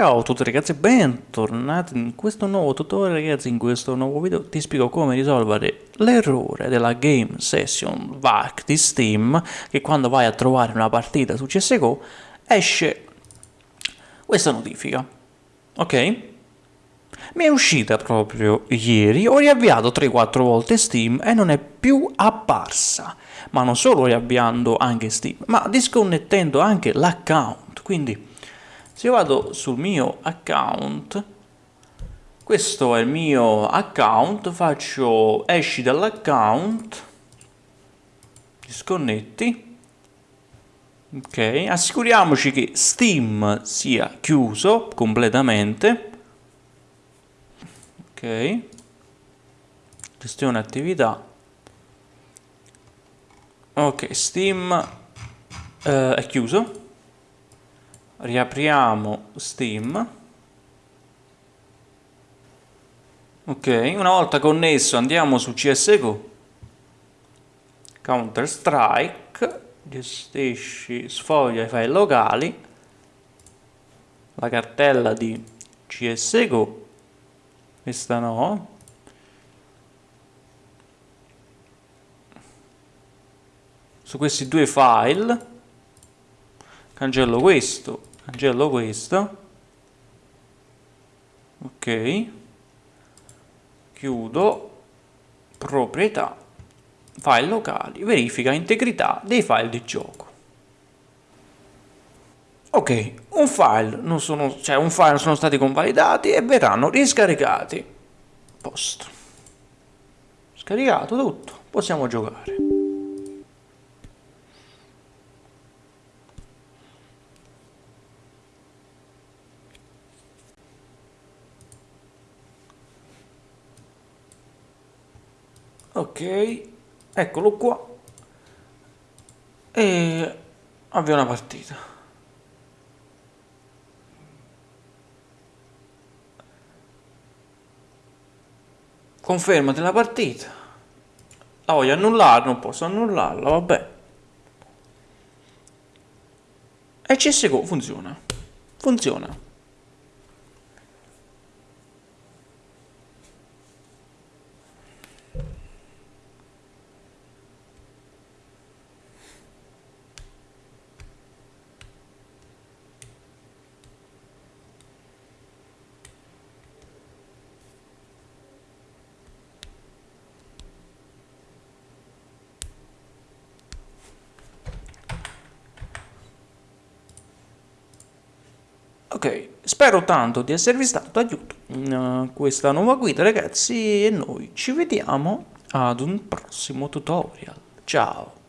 Ciao a tutti ragazzi, bentornati in questo nuovo tutorial. Ragazzi, in questo nuovo video ti spiego come risolvere l'errore della Game Session VAC di Steam che quando vai a trovare una partita su CSGO esce questa notifica, ok? Mi è uscita proprio ieri, ho riavviato 3-4 volte Steam e non è più apparsa, ma non solo riavviando anche Steam, ma disconnettendo anche l'account, quindi se io vado sul mio account questo è il mio account faccio esci dall'account disconnetti ok? Assicuriamoci che steam sia chiuso completamente ok? Gestione attività. Ok steam eh, è chiuso riapriamo Steam. Ok una volta connesso andiamo su CSGO Counter Strike gestisci sfoglia i file locali. La cartella di CSGO questa no. Su questi due file cancello questo cancello questo. Ok. Chiudo. Proprietà. File locali. Verifica integrità dei file di gioco. Ok un file non sono cioè un file sono stati convalidati e verranno riscaricati. Post scaricato tutto. Possiamo giocare ok eccolo qua. E avvia una partita. Confermati la partita. La voglio annullare non posso annullarla vabbè. E CSGO funziona. Funziona Ok, spero tanto di esservi stato d'aiuto in uh, questa nuova guida ragazzi e noi ci vediamo ad un prossimo tutorial. Ciao!